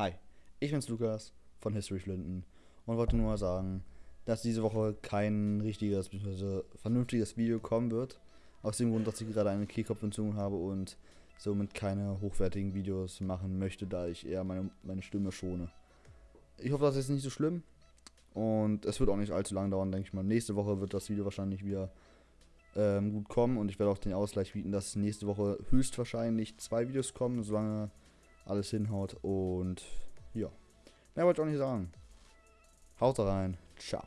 Hi, ich bin's Lukas von History Flinten und wollte nur mal sagen, dass diese Woche kein richtiges bzw. vernünftiges Video kommen wird. Aus dem Grund, dass ich gerade eine Kehlkopfentzündung habe und somit keine hochwertigen Videos machen möchte, da ich eher meine, meine Stimme schone. Ich hoffe, das ist nicht so schlimm und es wird auch nicht allzu lange dauern, denke ich mal. Nächste Woche wird das Video wahrscheinlich wieder ähm, gut kommen und ich werde auch den Ausgleich bieten, dass nächste Woche höchstwahrscheinlich zwei Videos kommen, solange alles hinhaut. Und ja, mehr wollte ich auch nicht sagen. Haut rein. Ciao.